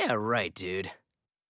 Yeah, right, dude.